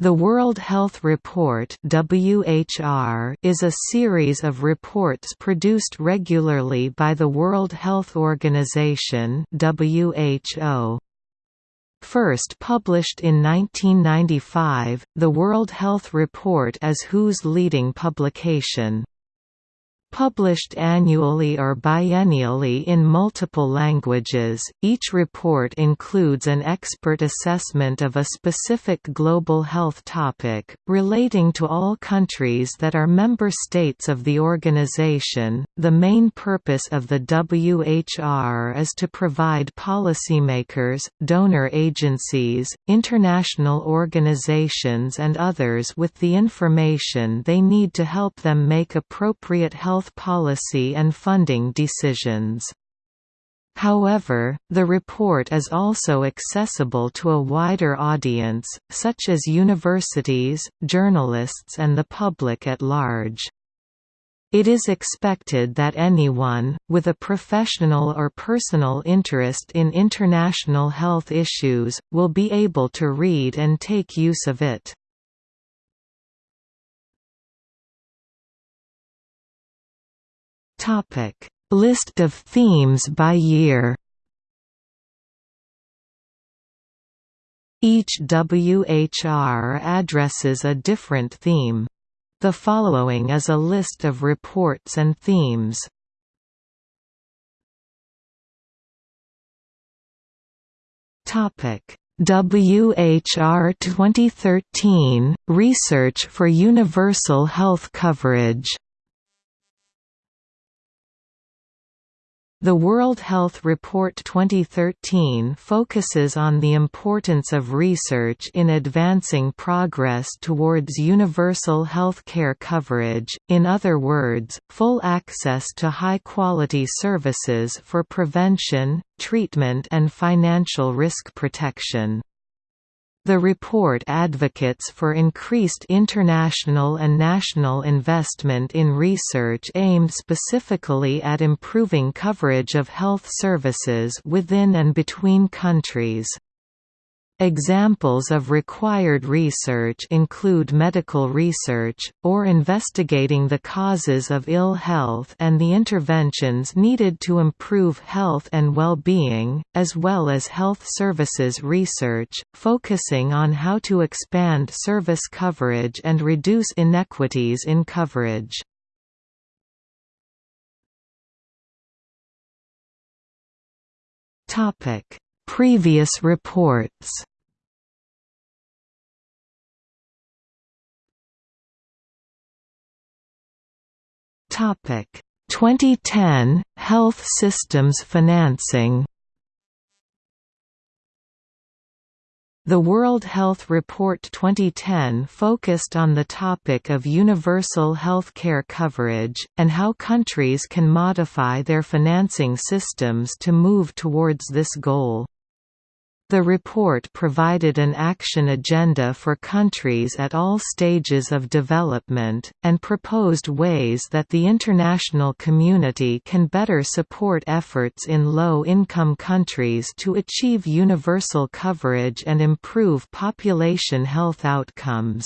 The World Health Report (WHR) is a series of reports produced regularly by the World Health Organization (WHO). First published in 1995, the World Health Report is WHO's leading publication. Published annually or biennially in multiple languages, each report includes an expert assessment of a specific global health topic, relating to all countries that are member states of the organization. The main purpose of the WHR is to provide policymakers, donor agencies, international organizations, and others with the information they need to help them make appropriate health health policy and funding decisions. However, the report is also accessible to a wider audience, such as universities, journalists and the public at large. It is expected that anyone, with a professional or personal interest in international health issues, will be able to read and take use of it. Topic: List of themes by year. Each WHR addresses a different theme. The following is a list of reports and themes. Topic: WHR 2013 Research for Universal Health Coverage The World Health Report 2013 focuses on the importance of research in advancing progress towards universal health care coverage, in other words, full access to high-quality services for prevention, treatment and financial risk protection. The report advocates for increased international and national investment in research aimed specifically at improving coverage of health services within and between countries. Examples of required research include medical research, or investigating the causes of ill health and the interventions needed to improve health and well-being, as well as health services research, focusing on how to expand service coverage and reduce inequities in coverage. Previous reports. Topic. 2010 Health Systems Financing. The World Health Report 2010 focused on the topic of universal health care coverage, and how countries can modify their financing systems to move towards this goal. The report provided an action agenda for countries at all stages of development, and proposed ways that the international community can better support efforts in low-income countries to achieve universal coverage and improve population health outcomes.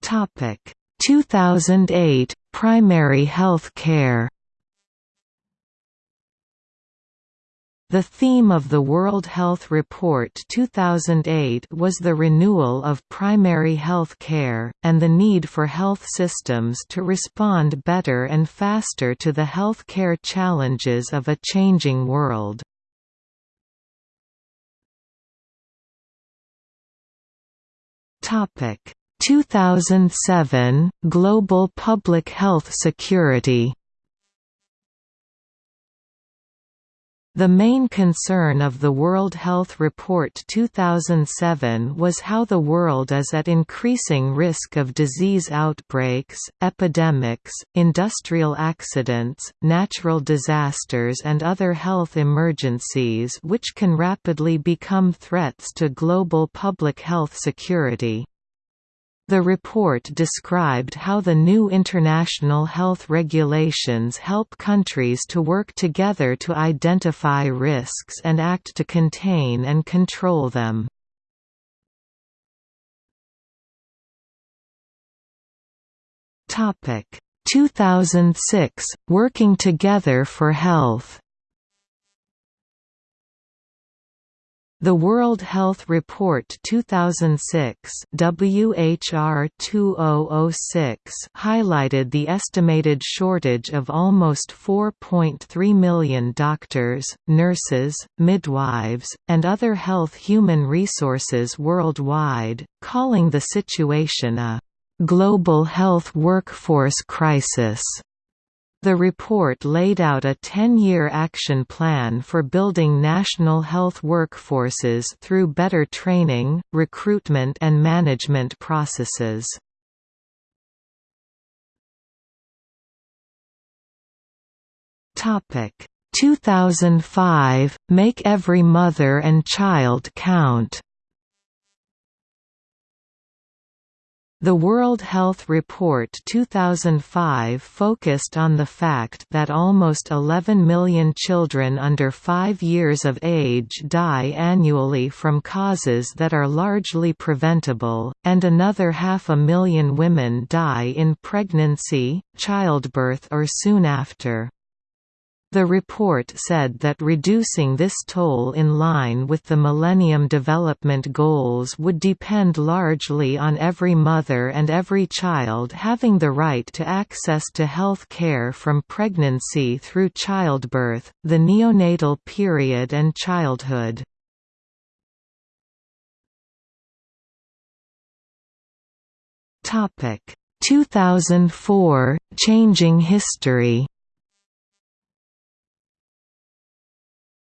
Topic 2008 Primary health care The theme of the World Health Report 2008 was the renewal of primary health care, and the need for health systems to respond better and faster to the health care challenges of a changing world. Topic 2007 Global Public Health Security The main concern of the World Health Report 2007 was how the world is at increasing risk of disease outbreaks, epidemics, industrial accidents, natural disasters and other health emergencies which can rapidly become threats to global public health security. The report described how the new international health regulations help countries to work together to identify risks and act to contain and control them. Topic 2006 Working Together for Health The World Health Report 2006 WHR 2006 highlighted the estimated shortage of almost 4.3 million doctors, nurses, midwives, and other health human resources worldwide, calling the situation a global health workforce crisis. The report laid out a 10-year action plan for building national health workforces through better training, recruitment and management processes. Topic 2005 Make every mother and child count The World Health Report 2005 focused on the fact that almost 11 million children under 5 years of age die annually from causes that are largely preventable, and another half a million women die in pregnancy, childbirth or soon after. The report said that reducing this toll in line with the Millennium Development Goals would depend largely on every mother and every child having the right to access to health care from pregnancy through childbirth, the neonatal period and childhood. Topic 2004 Changing History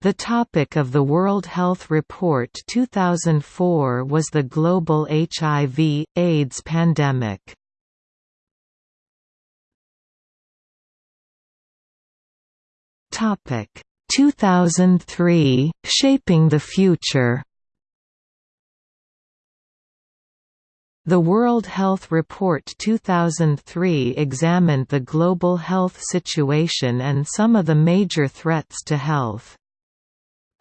The topic of the World Health Report 2004 was the global HIV, AIDS pandemic. Topic 2003 Shaping the Future The World Health Report 2003 examined the global health situation and some of the major threats to health.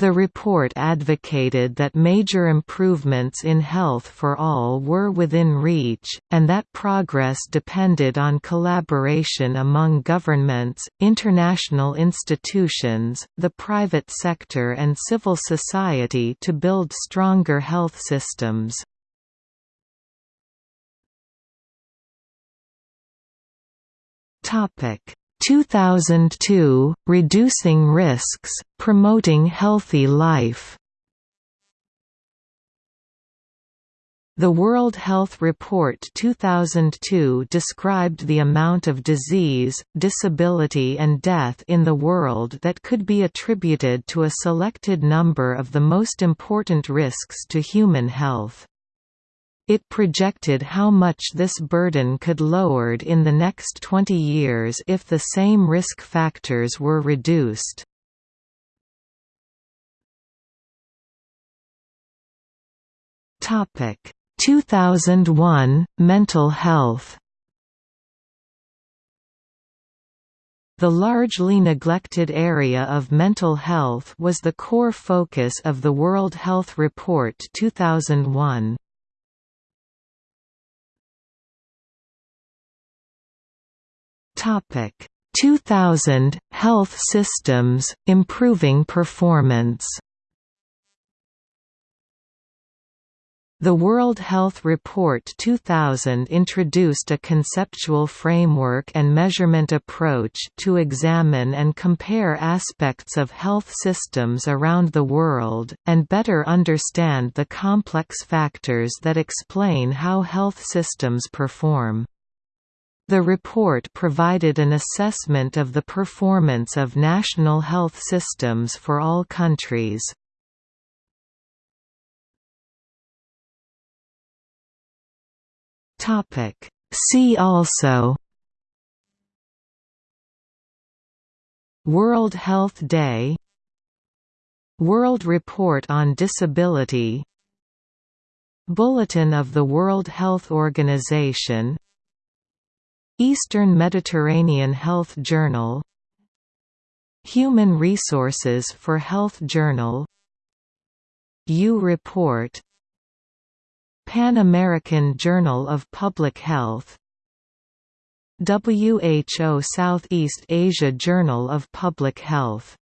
The report advocated that major improvements in health for all were within reach, and that progress depended on collaboration among governments, international institutions, the private sector and civil society to build stronger health systems. Topic 2002, Reducing Risks, Promoting Healthy Life The World Health Report 2002 described the amount of disease, disability and death in the world that could be attributed to a selected number of the most important risks to human health. It projected how much this burden could lowered in the next 20 years if the same risk factors were reduced. Topic 2001 Mental health The largely neglected area of mental health was the core focus of the World Health Report 2001. Topic 2000 Health Systems Improving Performance The World Health Report 2000 introduced a conceptual framework and measurement approach to examine and compare aspects of health systems around the world, and better understand the complex factors that explain how health systems perform. The report provided an assessment of the performance of national health systems for all countries. See also World Health Day World Report on Disability Bulletin of the World Health Organization Eastern Mediterranean Health Journal Human Resources for Health Journal U Report Pan American Journal of Public Health WHO Southeast Asia Journal of Public Health